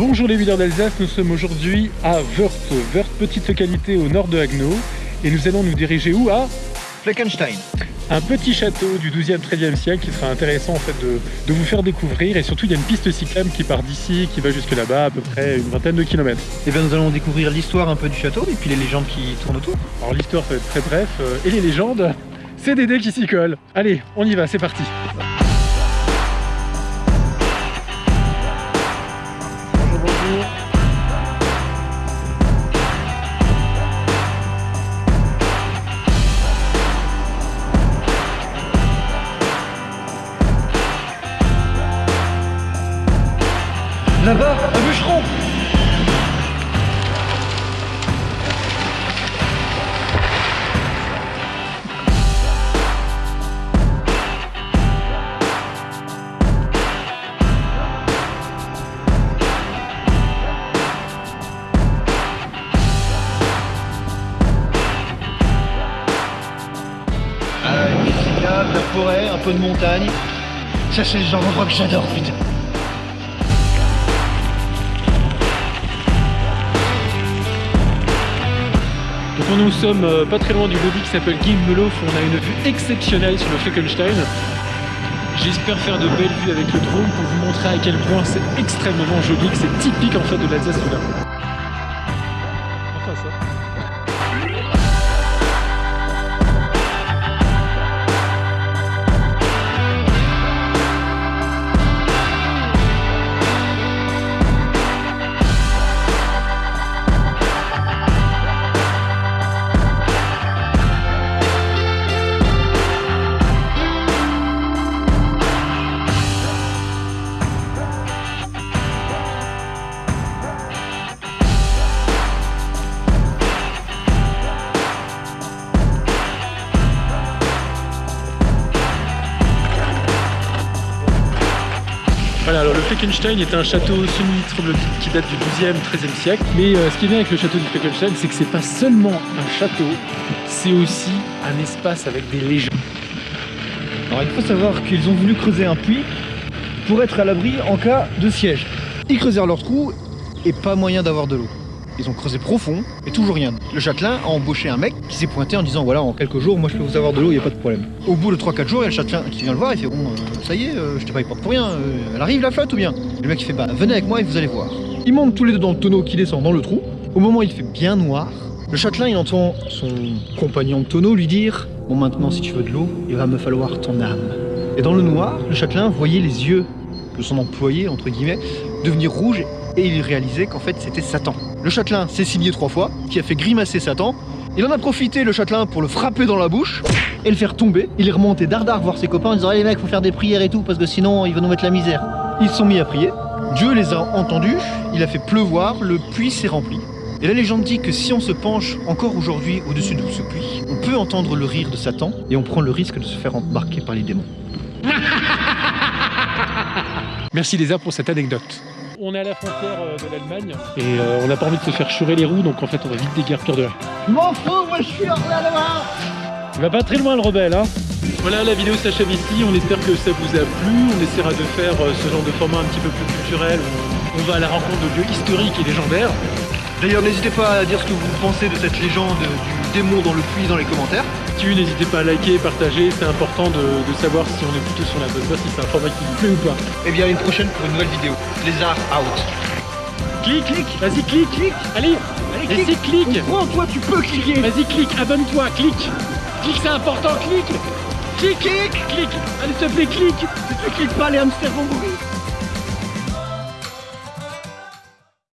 Bonjour les villes d'Alsace, nous sommes aujourd'hui à Wörth, Wörth, petite localité au nord de Haguenau, et nous allons nous diriger où à Fleckenstein. Un petit château du 12e, 13e siècle qui sera intéressant en fait de, de, vous faire découvrir et surtout il y a une piste cyclable qui part d'ici, qui va jusque là-bas à peu près une vingtaine de kilomètres. Et bien nous allons découvrir l'histoire un peu du château et puis les légendes qui tournent autour. Alors l'histoire ça va être très bref euh, et les légendes, c'est Dédé qui s'y colle. Allez, on y va, c'est parti. Bonjour, cyclable, la forêt, un peu de montagne. Ça, c'est le genre d'endroit que j'adore, putain. Donc nous sommes euh, pas très loin du lobby qui s'appelle Gimmelof, on a une vue exceptionnelle sur le Fleckenstein. J'espère faire de belles vues avec le drone pour vous montrer à quel point c'est extrêmement joli, que c'est typique en fait de l'Alsace Voilà, alors le Fleckenstein est un château semi-troglodyte qui date du 12e, 13e siècle. Mais euh, ce qui est bien avec le château du Fleckenstein, c'est que c'est pas seulement un château, c'est aussi un espace avec des légendes. Alors il faut savoir qu'ils ont voulu creuser un puits pour être à l'abri en cas de siège. Ils creusèrent leur trou et pas moyen d'avoir de l'eau. Ils ont creusé profond et toujours rien. Le châtelain a embauché un mec qui s'est pointé en disant voilà en quelques jours moi je peux vous avoir de l'eau, il n'y a pas de problème. Au bout de 3-4 jours, il y a le châtelain qui vient le voir, il fait bon euh, ça y est, euh, je t'ai pas porte pour rien, euh, elle arrive la flotte ou bien? Le mec fait bah venez avec moi et vous allez voir. Ils montent tous les deux dans le tonneau qui descend dans le trou. Au moment où il fait bien noir, le châtelain il entend son compagnon de tonneau lui dire Bon maintenant si tu veux de l'eau, il va me falloir ton âme. Et dans le noir, le châtelain voyait les yeux de son employé, entre guillemets, devenir rouges et il réalisait qu'en fait c'était Satan. Le châtelain s'est signé trois fois, qui a fait grimacer Satan. Il en a profité le châtelain pour le frapper dans la bouche et le faire tomber. Il est remonté dardard voir ses copains en disant les mecs faut faire des prières et tout parce que sinon il va nous mettre la misère. Ils se sont mis à prier. Dieu les a entendus, il a fait pleuvoir, le puits s'est rempli. Et la légende dit que si on se penche encore aujourd'hui au-dessus de ce puits, on peut entendre le rire de Satan et on prend le risque de se faire embarquer par les démons. Merci Léza pour cette anecdote. On est à la frontière euh, de l'Allemagne. Et euh, on n'a pas envie de se faire chourer les roues donc en fait on va vite déguerpir de là. Je m'en fous, moi je suis hors là Il va pas très loin le rebelle hein. Voilà la vidéo s'achève ici, on espère que ça vous a plu, on essaiera de faire euh, ce genre de format un petit peu plus culturel, où on va à la rencontre de lieux historiques et légendaires. D'ailleurs, n'hésitez pas à dire ce que vous pensez de cette légende du démon dans le puits dans les commentaires. Si vous n'hésitez pas à liker, partager, c'est important de, de savoir si on est plutôt sur la bonne voie, si c'est un format qui vous plaît ou pas. Et bien, à une prochaine pour une nouvelle vidéo. Les arts out. Clique, clique, vas-y clique, clique, allez, Allez, vas-y clique, Comprends, toi, tu peux cliquer. vas-y clique, abonne-toi, clique, clique c'est important, clique, clique, clique, clique, allez s'il te plaît clique. Si tu cliques pas, les hamsters vont mourir.